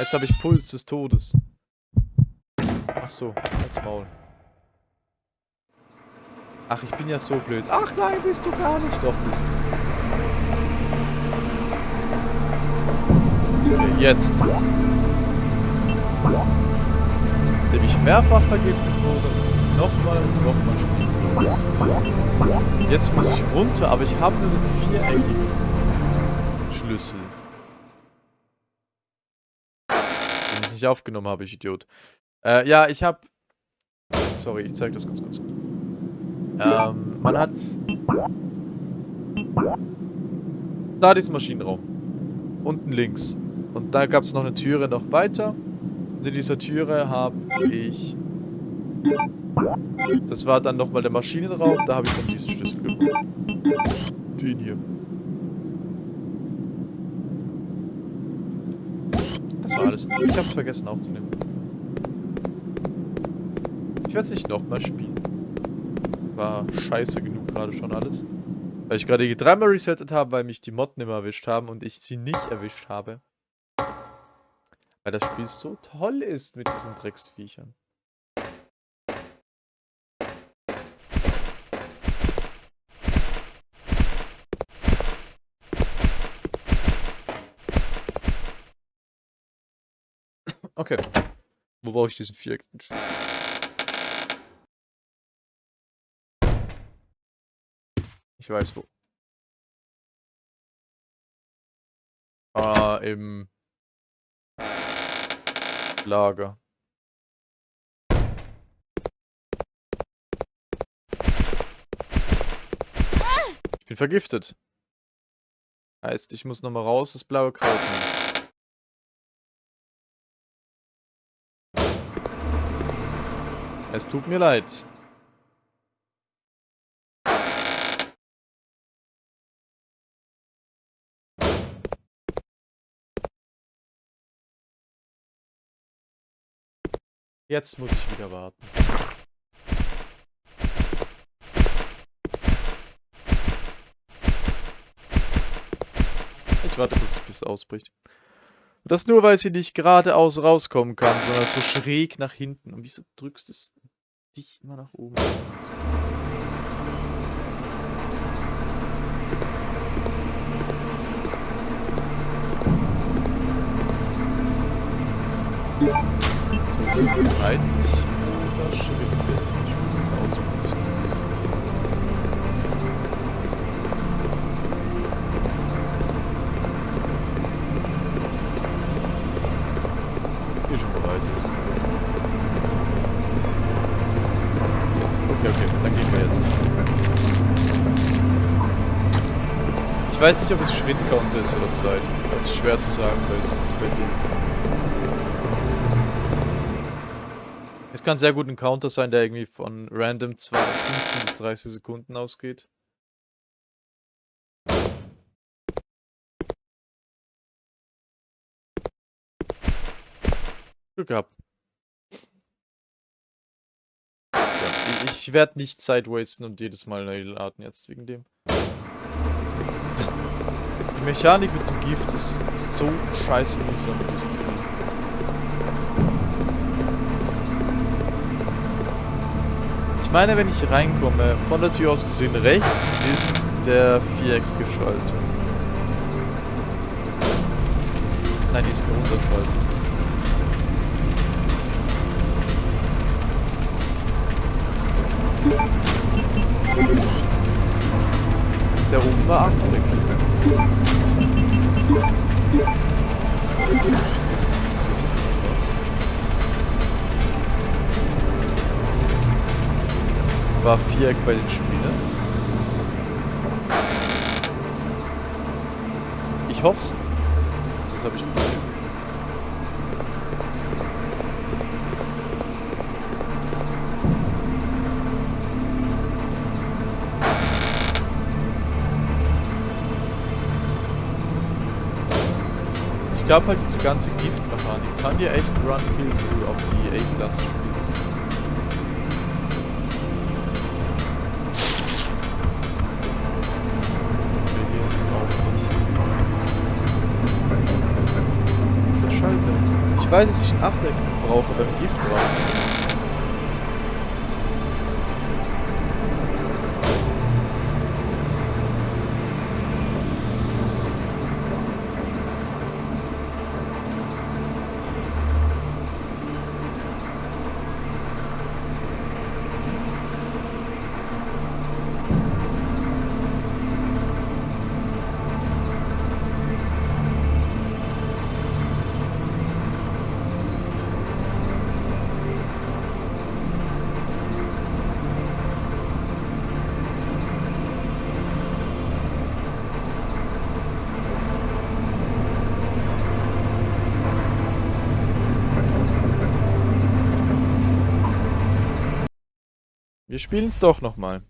Jetzt habe ich Puls des Todes. Ach so, als Maul. Ach, ich bin ja so blöd. Ach nein, bist du gar nicht. Doch, bist du. Jetzt. Nachdem ich mehrfach vergiftet wurde, ist nochmal und nochmal spielen. Jetzt muss ich runter, aber ich habe nur einen viereckigen Schlüssel. Ich aufgenommen habe, ich Idiot. Äh, ja, ich habe... Sorry, ich zeige das ganz kurz. Ähm, man hat... Da diesen Maschinenraum. Unten links. Und da gab es noch eine Türe noch weiter. Und in dieser Türe habe ich... Das war dann nochmal der Maschinenraum. Da habe ich dann diesen Schlüssel gefunden. Den hier. Alles. Ich habe es vergessen aufzunehmen. Ich werde es nicht nochmal spielen. War scheiße genug gerade schon alles. Weil ich gerade dreimal resettet habe, weil mich die Motten immer erwischt haben und ich sie nicht erwischt habe. Weil das Spiel so toll ist mit diesen Drecksviechern. Okay. Wo brauche ich diesen Schlüssel? Ich weiß wo. Ah, im Lager. Ich bin vergiftet. Heißt, ich muss nochmal raus, das blaue Kraut nehmen. Es tut mir leid. Jetzt muss ich wieder warten. Ich warte bis es ausbricht. Das nur, weil sie nicht geradeaus rauskommen kann, sondern so schräg nach hinten. Und wieso drückst du es dich immer nach oben? So, ist es seitlich oder schrittlich? Ich weiß nicht, ob es Schrittcounter ist oder Zeit. Das ist schwer zu sagen, weil es bei dir. Es kann sehr gut ein Counter sein, der irgendwie von random 15 bis 30 Sekunden ausgeht. Glück gehabt. Ja, ich werde nicht Zeit wasten und jedes Mal neu laden jetzt wegen dem. Die Mechanik mit dem Gift ist so scheiße mühsam mit diesem Spiel. Ich meine, wenn ich reinkomme, von der Tür aus gesehen rechts ist der viereckige Schalter. Nein, die ist eine Unterschalter. Der oben war Astrid. war Viereck bei den Spielen. Ich hoff's. Sonst habe ich ein Problem. Glaube halt diese ganze Giftmechanik kann dir echt Run Kill auf die A-Klasse spielst. den Schalter. Ich weiß, dass ich ein Achteck brauche beim Gift drauf. Wir spielen es doch nochmal.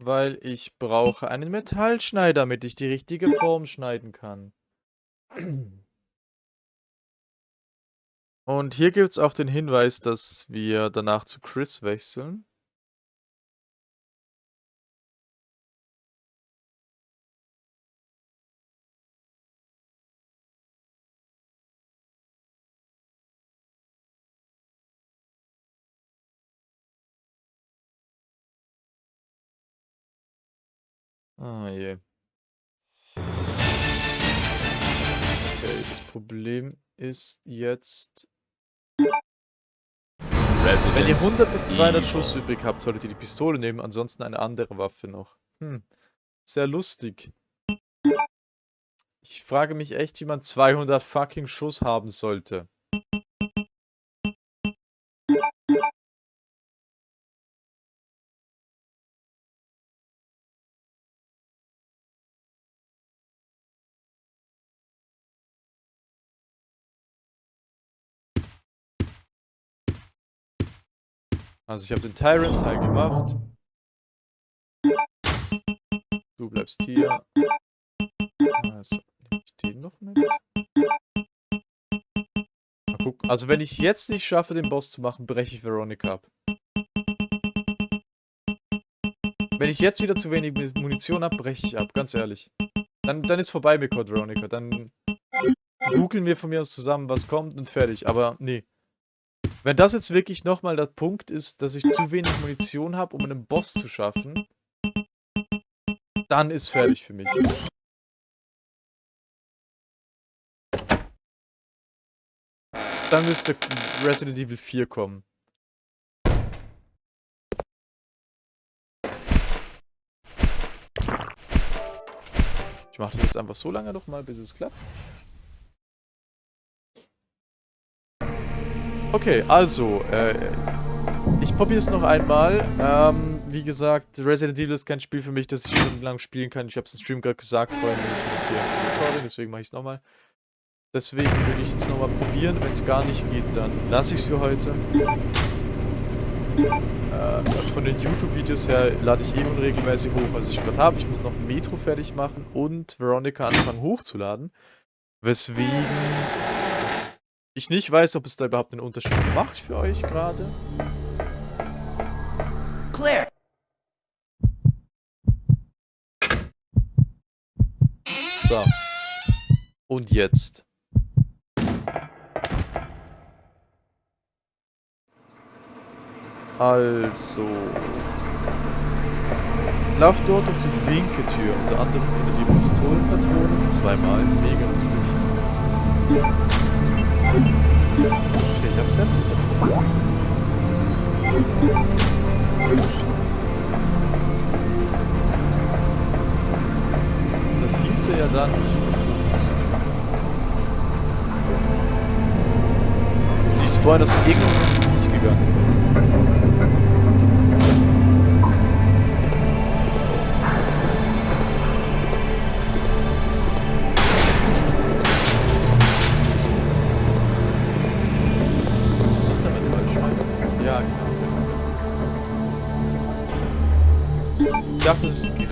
Weil ich brauche einen Metallschneider, damit ich die richtige Form schneiden kann. Und hier gibt es auch den Hinweis, dass wir danach zu Chris wechseln. Problem ist jetzt... Wenn ihr 100 bis 200 Schuss übrig habt, solltet ihr die Pistole nehmen, ansonsten eine andere Waffe noch. Hm, sehr lustig. Ich frage mich echt, wie man 200 fucking Schuss haben sollte. Also ich habe den Tyrant-Teil gemacht. Du bleibst hier. Also, nehme ich den noch mit? Mal gucken. Also wenn ich jetzt nicht schaffe, den Boss zu machen, breche ich Veronica ab. Wenn ich jetzt wieder zu wenig Munition habe, breche ich ab, ganz ehrlich. Dann, dann ist vorbei mit Code Veronica. Dann googeln wir von mir aus zusammen, was kommt und fertig. Aber nee. Wenn das jetzt wirklich nochmal der Punkt ist, dass ich zu wenig Munition habe, um einen Boss zu schaffen, dann ist fertig für mich. Dann müsste Resident Evil 4 kommen. Ich mache das jetzt einfach so lange nochmal, bis es klappt. Okay, also, äh, ich probiere es noch einmal. Ähm, wie gesagt, Resident Evil ist kein Spiel für mich, das ich stundenlang spielen kann. Ich habe es im Stream gerade gesagt, vorhin bin ich jetzt hier im Recording, deswegen mache ich es nochmal. Deswegen würde ich jetzt nochmal probieren. Wenn es gar nicht geht, dann lasse ich es für heute. Äh, von den YouTube-Videos her lade ich eh unregelmäßig hoch, was ich gerade habe. Ich muss noch Metro fertig machen und Veronica anfangen hochzuladen. Weswegen ich nicht weiß, ob es da überhaupt einen Unterschied macht für euch gerade. Clear. So. Und jetzt. Also. Lauf dort durch die linke Tür, unter anderem unter die Pistolenpatronen zweimal, mega nützlich. Okay, ich hab's ja. Das hieße ja dann, ich muss das tun. Die ist aus irgendeinem Grund nicht gegangen.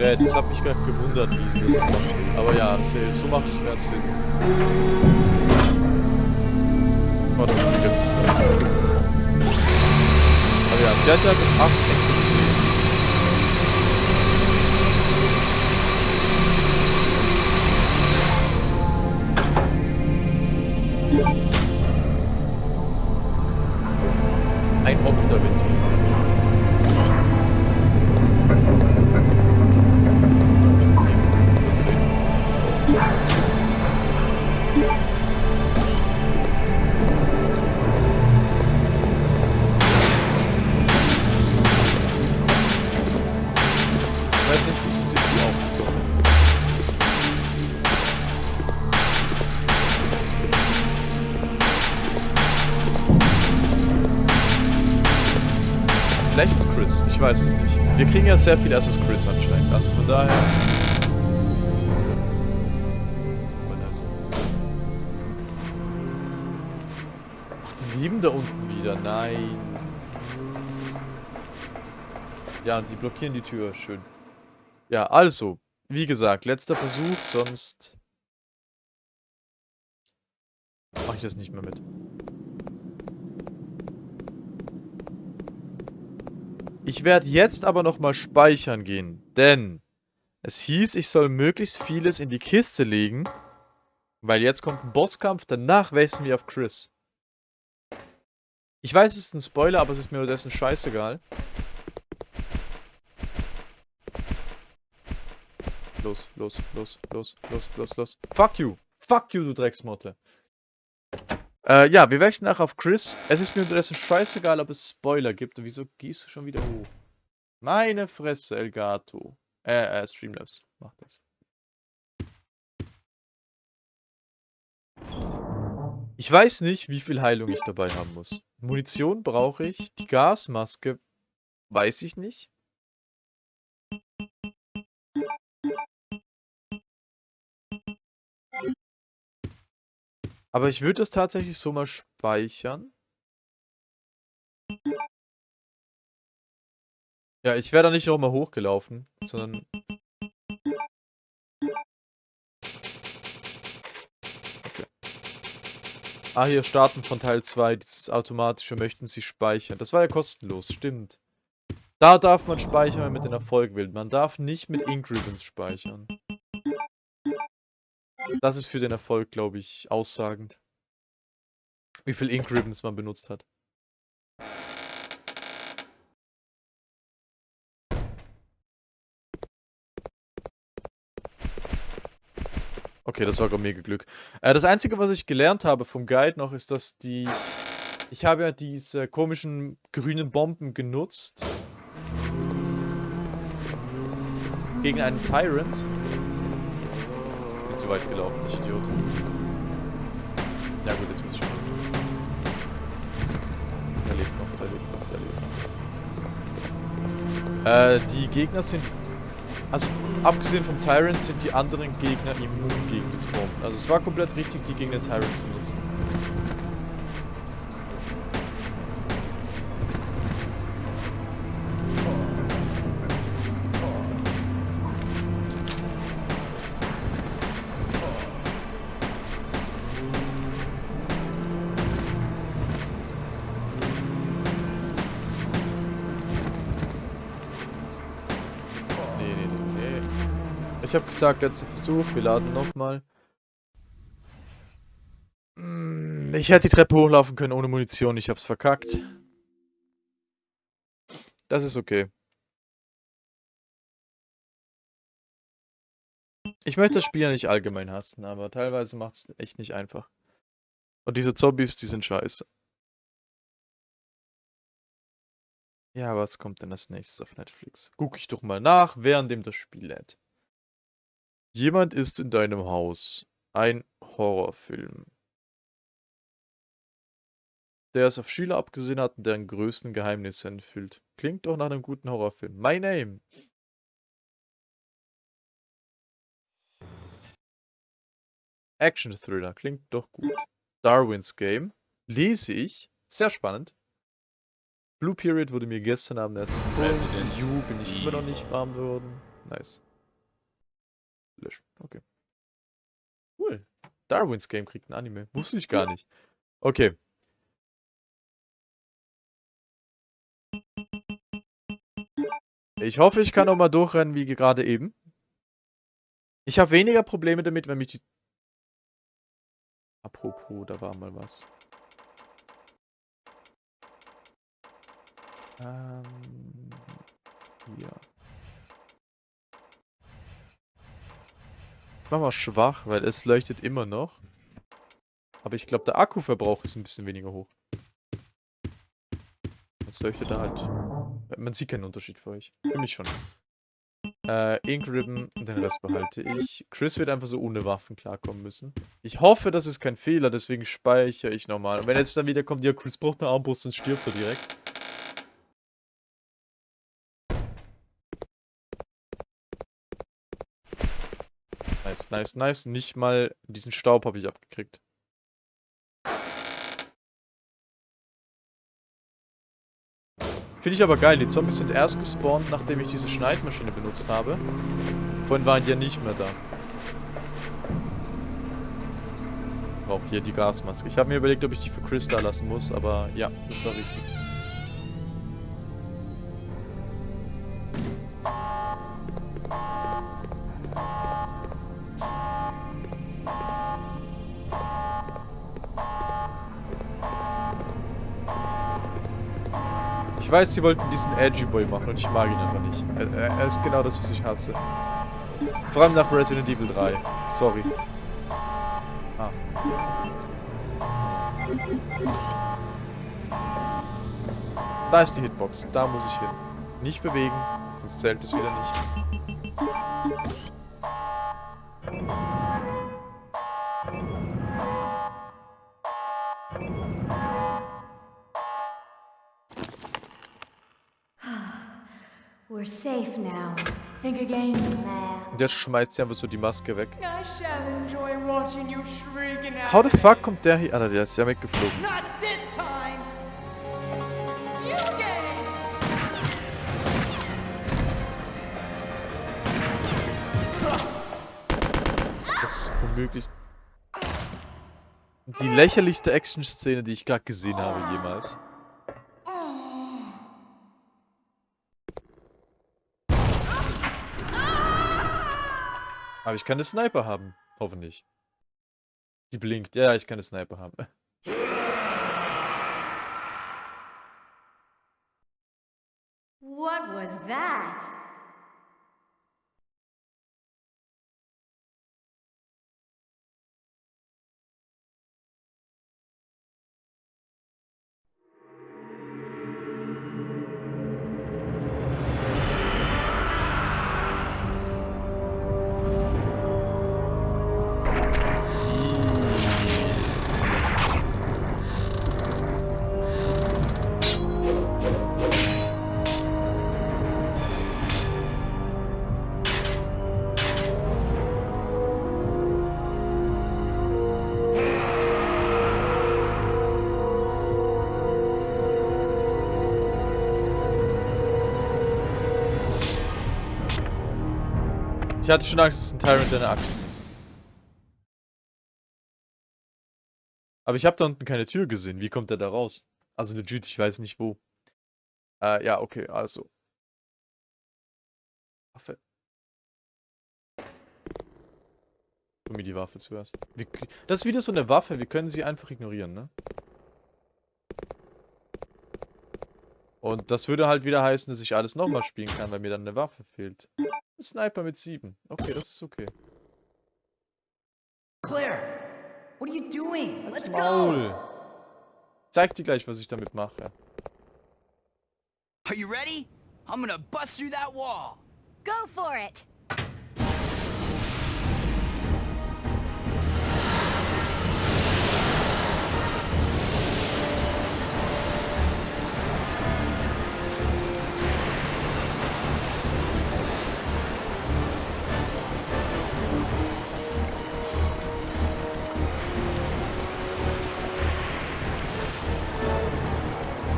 Gerät. Das hat mich gerade gewundert, wie sie das macht. Aber ja, so macht es mehr Sinn. Oh, das hat mich Aber ja, sie hat ja das Achteck weiß nicht, wie sie sich die aufgekommen. Vielleicht ist Chris, ich weiß es nicht. Wir kriegen ja sehr viel erst Chris anscheinend, also von daher. Ach, die leben da unten wieder, nein. Ja, die blockieren die Tür, schön. Ja, also, wie gesagt, letzter Versuch, sonst mache ich das nicht mehr mit. Ich werde jetzt aber nochmal speichern gehen, denn es hieß, ich soll möglichst vieles in die Kiste legen, weil jetzt kommt ein Bosskampf, danach wechseln wir auf Chris. Ich weiß, es ist ein Spoiler, aber es ist mir dessen scheißegal. Los, los, los, los, los, los, los. Fuck you! Fuck you, du Drecksmotte! Äh, ja, wir wechseln nach auf Chris. Es ist mir unterdessen scheißegal, ob es Spoiler gibt. Und wieso gehst du schon wieder hoch? Meine Fresse, Elgato. Äh, äh, Streamlabs. Mach das. Ich weiß nicht, wie viel Heilung ich dabei haben muss. Munition brauche ich. Die Gasmaske weiß ich nicht. Aber ich würde das tatsächlich so mal speichern. Ja, ich wäre da nicht nochmal hochgelaufen, sondern... Okay. Ah, hier starten von Teil 2, dieses automatische möchten Sie speichern. Das war ja kostenlos, stimmt. Da darf man speichern, wenn man den Erfolg will. Man darf nicht mit Ribbons speichern. Das ist für den Erfolg, glaube ich, aussagend. Wie viel Ink Ribbons man benutzt hat. Okay, das war gerade mega Glück. Äh, das Einzige, was ich gelernt habe vom Guide noch, ist, dass die... Ich habe ja diese komischen grünen Bomben genutzt. Gegen einen Tyrant. Bin zu weit gelaufen, ich Idiot. Ja gut, jetzt muss ich schon. Der lebt noch, der lebt noch, der lebt noch. Äh, die Gegner sind... Also, abgesehen vom Tyrant sind die anderen Gegner immun gegen diese Bomben. Also es war komplett richtig, die gegen den Tyrant zu nutzen. Gesagt, letzter Versuch, wir laden nochmal. Hm, Ich hätte die Treppe hochlaufen können ohne Munition, ich hab's verkackt. Das ist okay. Ich möchte das Spiel ja nicht allgemein hassen, aber teilweise macht es echt nicht einfach. Und diese Zombies, die sind scheiße. Ja, was kommt denn als nächstes auf Netflix? Guck ich doch mal nach, währenddem das Spiel lädt. Jemand ist in deinem Haus. Ein Horrorfilm. Der es auf Schüler abgesehen hat und deren größten Geheimnisse enthüllt. Klingt doch nach einem guten Horrorfilm. My Name. Action Thriller. Klingt doch gut. Darwin's Game. Lese ich. Sehr spannend. Blue Period wurde mir gestern Abend erst empfohlen. You bin ich immer noch nicht warm geworden. Nice. Löschen. Okay. Cool. Darwin's Game kriegt ein Anime. Wusste ich gar nicht. Okay. Ich hoffe, ich kann noch mal durchrennen wie gerade eben. Ich habe weniger Probleme damit, wenn mich die... Apropos, da war mal was. Ähm... Mach mal schwach, weil es leuchtet immer noch. Aber ich glaube, der Akkuverbrauch ist ein bisschen weniger hoch. Es leuchtet da halt. Man sieht keinen Unterschied für euch. Für mich schon. Äh, Ink Ribbon und den Rest behalte ich. Chris wird einfach so ohne Waffen klarkommen müssen. Ich hoffe, das ist kein Fehler, deswegen speichere ich nochmal. Und wenn jetzt dann wieder kommt, ja, Chris braucht eine Armbrust, dann stirbt er direkt. Nice, nice. Nicht mal diesen Staub habe ich abgekriegt. Finde ich aber geil. Die Zombies sind erst gespawnt, nachdem ich diese Schneidmaschine benutzt habe. Vorhin waren die ja nicht mehr da. Auch hier die Gasmaske. Ich habe mir überlegt, ob ich die für Chris da lassen muss, aber ja, das war richtig. Weiß, sie wollten diesen Edgy Boy machen und ich mag ihn einfach nicht. Er, er ist genau das, was ich hasse. Vor allem nach Resident Evil 3. Sorry. Ah. Da ist die Hitbox. Da muss ich hin. Nicht bewegen, sonst zählt es wieder nicht. Und jetzt schmeißt sie einfach so die Maske weg. How the fuck kommt der hier? Alter, der ist ja weggeflogen. Das ist womöglich die lächerlichste Action-Szene, die ich gerade gesehen habe jemals. Aber ich kann eine Sniper haben. Hoffentlich. Die blinkt. Ja, ich kann eine Sniper haben. What was that? Hatte schon Angst, dass ein Tyrant eine Axt benutzt. Aber ich habe da unten keine Tür gesehen. Wie kommt er da raus? Also legit, ich weiß nicht wo. Äh, ja, okay, also. Waffe. Gib mir die Waffe zuerst. Das ist wieder so eine Waffe, wir können sie einfach ignorieren, ne? Und das würde halt wieder heißen, dass ich alles nochmal spielen kann, weil mir dann eine Waffe fehlt. Ein Sniper mit 7. Okay, das ist okay. Claire, what are you doing? Let's go. Maul. Zeig dir gleich, was ich damit mache. Are you ready? I'm gonna bust through that wall. Go for it!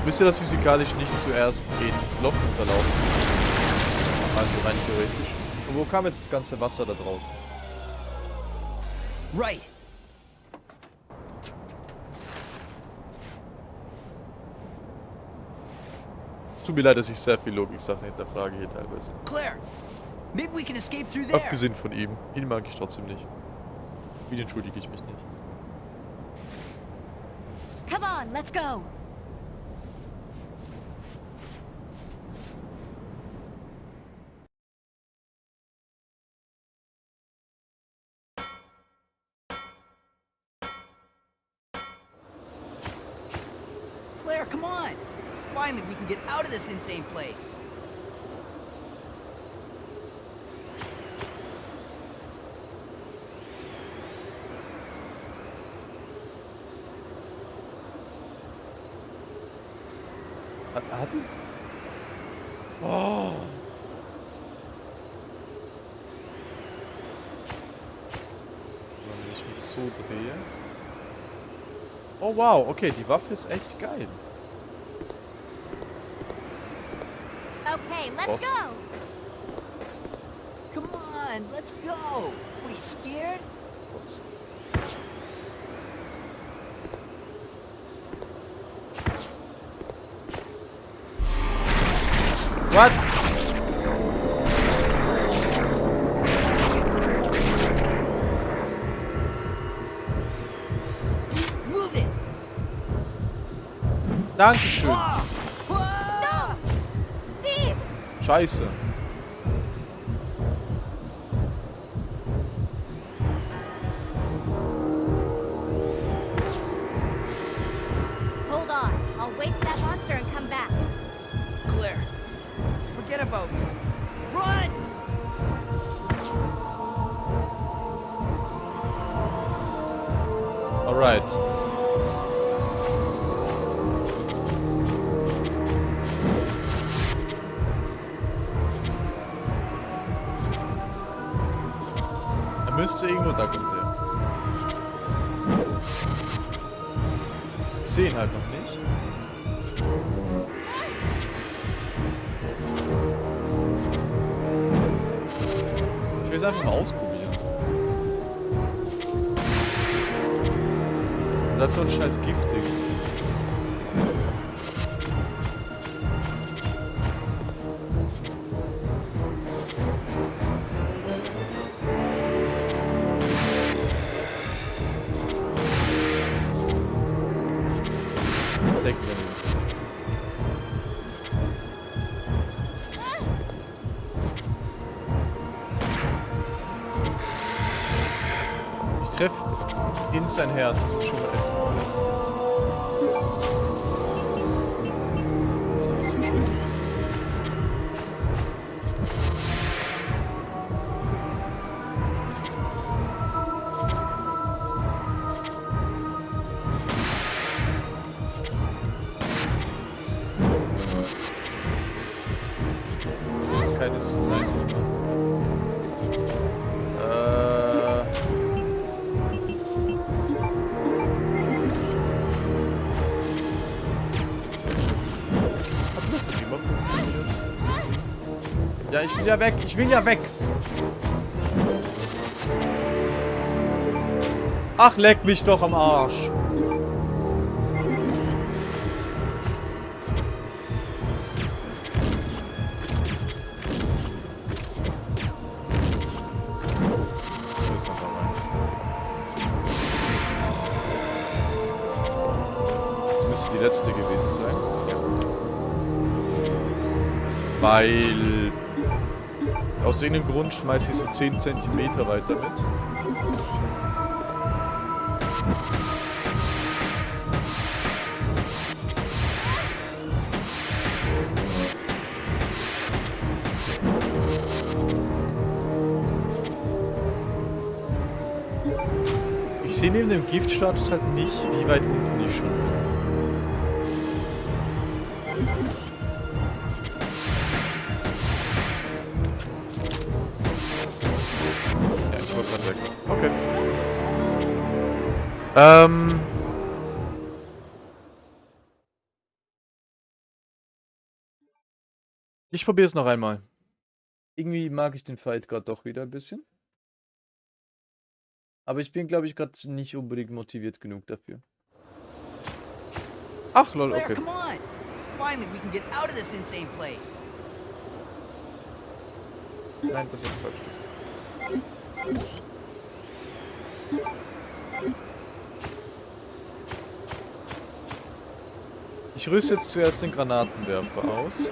Müsste das physikalisch nicht zuerst ins Loch unterlaufen? Also rein theoretisch. Und wo kam jetzt das ganze Wasser da draußen? Right. tut mir leid, dass ich sehr viel Logik-Sachen hinterfrage hier teilweise. Claire, maybe we can escape through there. Abgesehen von ihm. Ihn mag ich trotzdem nicht. Ihn entschuldige ich mich nicht. Come on, let's go. Wow, okay, die Waffe ist echt geil. Okay, let's go. Come on, let's go. What, are you scared? Was? What? Dankeschön. Scheiße. Will es einfach mal ausprobieren. Und dazu ein scheiß Giftig. Sein Herz, das ist schon Ja, ich will ja weg, ich will ja weg! Ach, leck mich doch am Arsch! Das müsste die letzte gewesen sein. Weil aus irgendeinem Grund schmeiße ich sie 10 cm weiter mit. Ich sehe neben dem Giftstatus halt nicht, wie weit unten ich schon bin. Ähm. Ich probiere es noch einmal. Irgendwie mag ich den Fight gerade doch wieder ein bisschen. Aber ich bin, glaube ich, gerade nicht unbedingt motiviert genug dafür. Ach, lol, okay. come on. Finally, we can get out of this insane place. Nein, das ist falsch ist. Ich rüste jetzt zuerst den Granatenwerfer aus.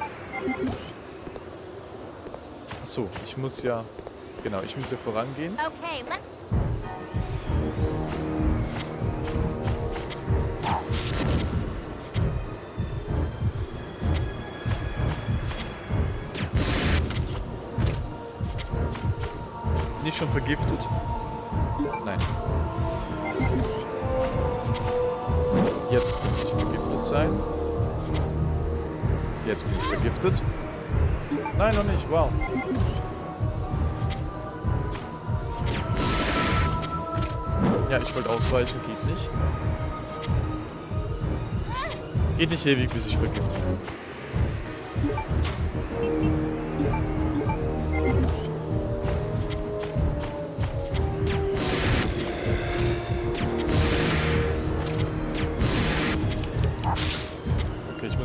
Achso, ich muss ja... Genau, ich muss ja vorangehen. Okay, ich schon vergiftet? Nein. Jetzt bin ich vergiftet sein. Jetzt bin ich vergiftet. Nein, noch nicht. Wow. Ja, ich wollte ausweichen. Geht nicht. Geht nicht ewig, bis ich vergiftet bin.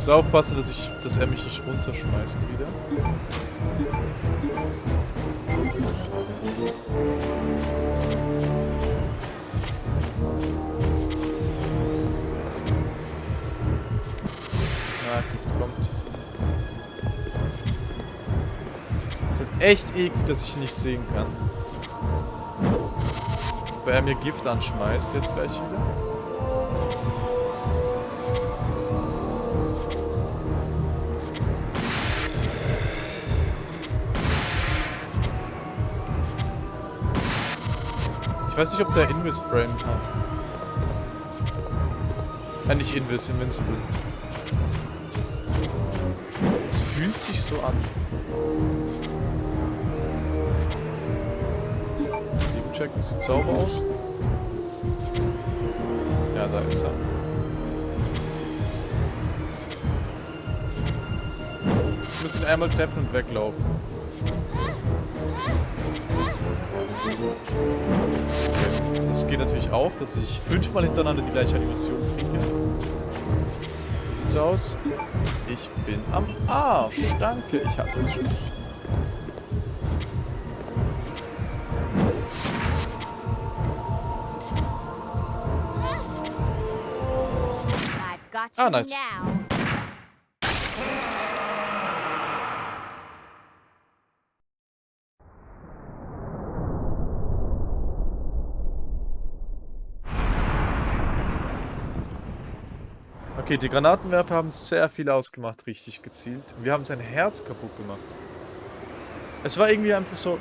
Muss aufpassen, dass ich, dass er mich nicht runterschmeißt wieder. Na, Gift kommt. Es ist echt eklig, dass ich nicht sehen kann. Weil er mir Gift anschmeißt jetzt gleich wieder. Weiß nicht, ob der Invis Frame hat. Ja, nicht Invis, Invincible. Es fühlt sich so an. Eben checken, sieht sauber aus. Ja, da ist er. Ich muss ihn einmal treffen und weglaufen. Das geht natürlich auch, dass ich fünfmal hintereinander die gleiche Animation kriege. Wie sieht's aus? Ich bin am Arsch. Danke, ich hasse got you Ah, nice. Die Granatenwerfer haben sehr viel ausgemacht, richtig gezielt. Wir haben sein Herz kaputt gemacht. Es war irgendwie einfach so...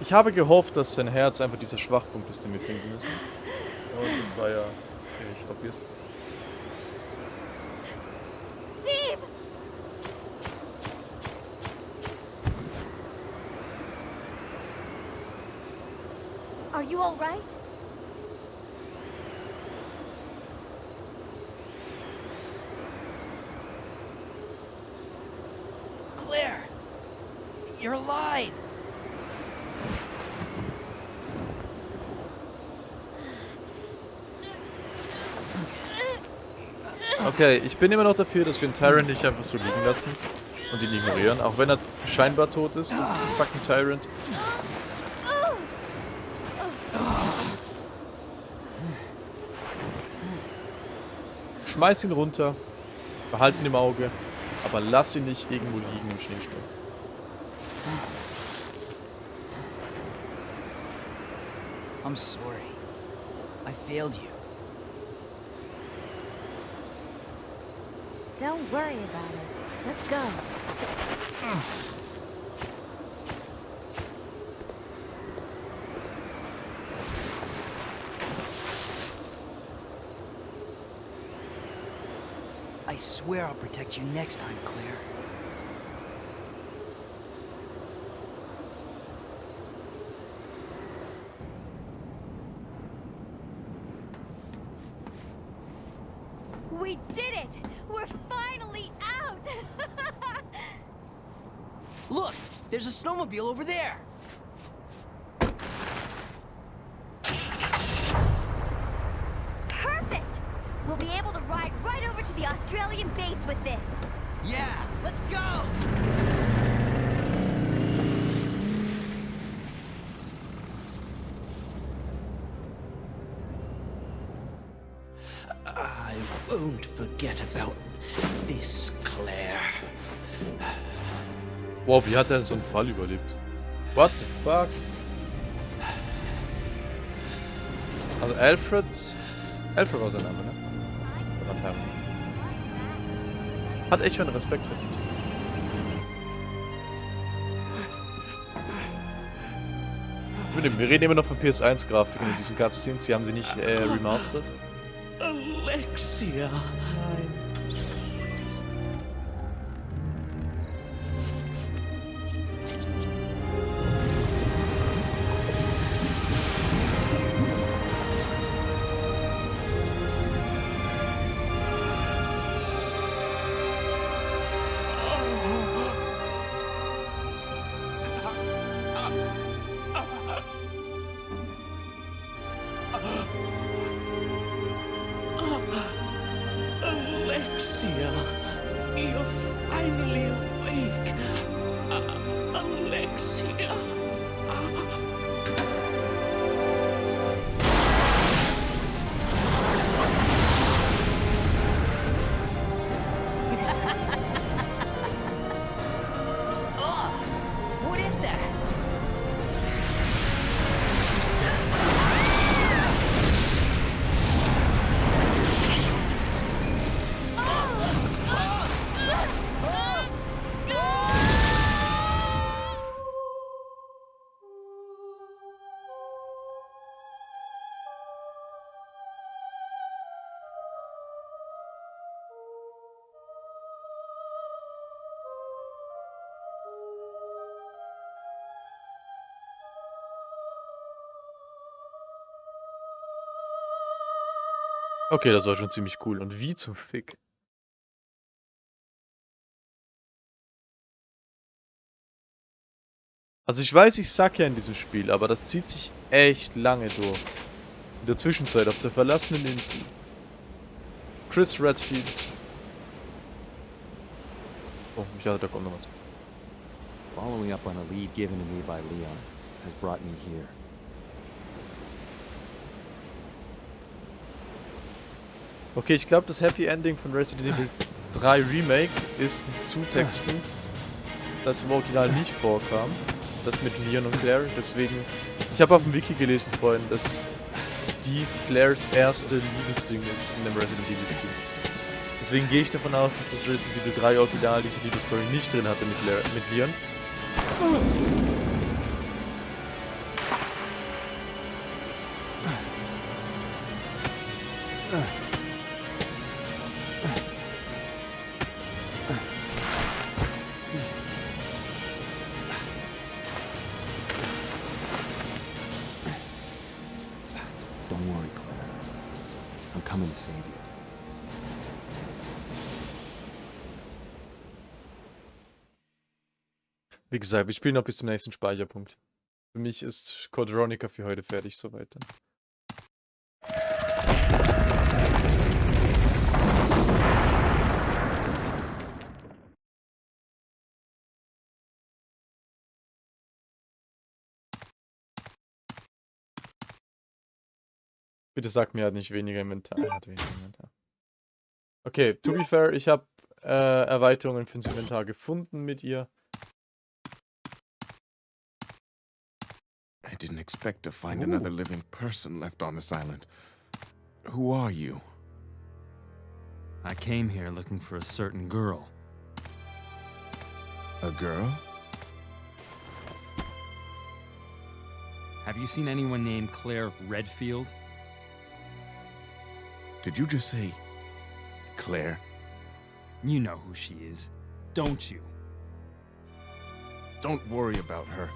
Ich habe gehofft, dass sein Herz einfach dieser Schwachpunkt ist, den wir finden müssen. Und das war ja ziemlich obvious. Steve! Are you alright? Okay, ich bin immer noch dafür, dass wir den Tyrant nicht einfach so liegen lassen und ihn ignorieren. Auch wenn er scheinbar tot ist, das ist ein fucking Tyrant. Schmeiß ihn runter, behalt ihn im Auge, aber lass ihn nicht irgendwo liegen im Schneesturm. I'm sorry. I failed you. Don't worry about it. Let's go. I swear I'll protect you next time, Claire. There's a snowmobile over there! Wow, wie hat er so einen Fall überlebt? What the fuck? Also Alfred... Alfred war sein Name, ne? Verdammt. Hat echt schon Respekt verdient. Wir reden immer noch von PS1-Grafiken und diesen Cutscenes, die haben sie nicht äh, remastered. Alexia. Alexia, Okay, das war schon ziemlich cool. Und wie zum Fick? Also ich weiß, ich sag ja in diesem Spiel, aber das zieht sich echt lange durch. In der Zwischenzeit auf der verlassenen Insel. Chris Redfield. Oh, ich dachte, da kommt noch was. Following up on a lead given to me by Leon has brought me here. Okay, ich glaube, das Happy Ending von Resident Evil 3 Remake ist ein Zutexten, das im Original nicht vorkam. Das mit Leon und Claire. Deswegen, ich habe auf dem Wiki gelesen vorhin, dass Steve Claires erste Liebesding ist in dem Resident Evil Spiel. Deswegen gehe ich davon aus, dass das Resident Evil 3 Original diese Liebesstory nicht drin hatte mit, Claire, mit Leon. Gesagt, wir spielen noch bis zum nächsten Speicherpunkt. Für mich ist Code Veronica für heute fertig soweit. dann. Bitte sag mir, hat nicht weniger Inventar. Hat weniger Inventar. Okay, to be fair, ich habe äh, Erweiterungen fürs Inventar gefunden mit ihr. I didn't expect to find another living person left on this island. Who are you? I came here looking for a certain girl. A girl? Have you seen anyone named Claire Redfield? Did you just say Claire? You know who she is, don't you? Don't worry about her.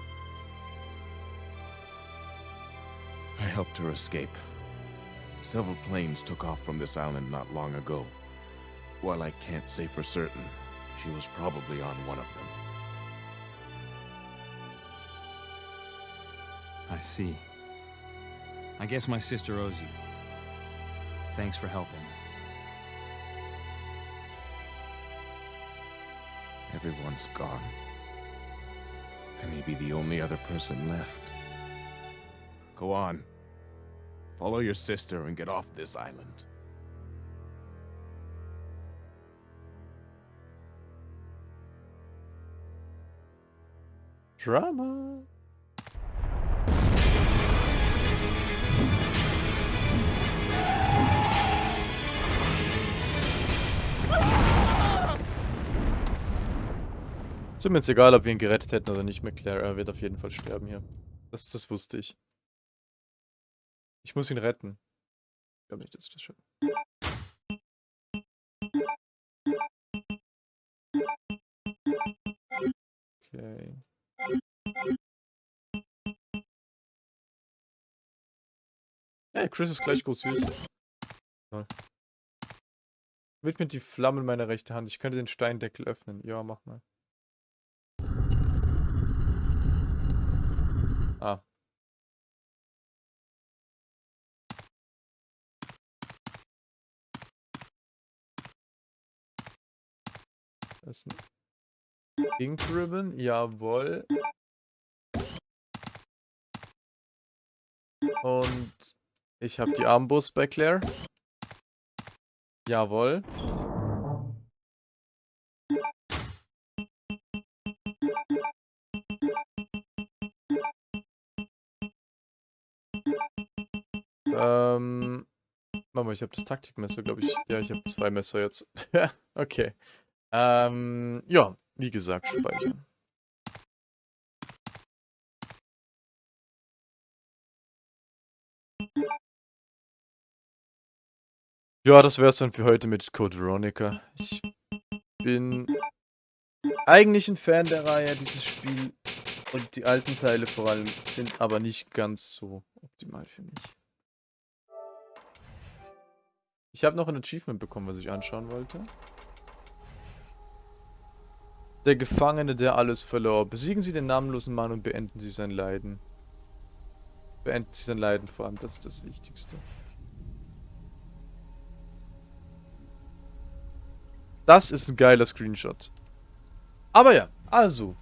I helped her escape. Several planes took off from this island not long ago. While I can't say for certain, she was probably on one of them. I see. I guess my sister owes you. Thanks for helping. everyone's gone. I may be the only other person left. Go on. Follow your sister and get off this island. Drama. Jetzt egal, ob wir ihn gerettet hätten oder nicht, McClare. Wird auf jeden Fall sterben hier. Das, das wusste ich. Ich muss ihn retten. Ich glaube nicht, dass ich das schaffe. Okay. Hey, Chris ist gleich groß süß. Toll. Widmet die Flamme in meiner rechten Hand. Ich könnte den Steindeckel öffnen. Ja, mach mal. Ah. Das ist ein Ink Ribbon, jawohl. Und ich habe die Armbrust bei Claire. Jawohl. Ähm, Mama, ich habe das Taktikmesser, glaube ich. Ja, ich habe zwei Messer jetzt. okay. Ähm, ja, wie gesagt, speichern. Ja, das wäre es dann für heute mit Code Veronica. Ich bin eigentlich ein Fan der Reihe. Dieses Spiel und die alten Teile vor allem sind aber nicht ganz so optimal für mich. Ich habe noch ein Achievement bekommen, was ich anschauen wollte. Der Gefangene, der alles verlor. Besiegen Sie den namenlosen Mann und beenden Sie sein Leiden. Beenden Sie sein Leiden vor allem, das ist das Wichtigste. Das ist ein geiler Screenshot. Aber ja, also,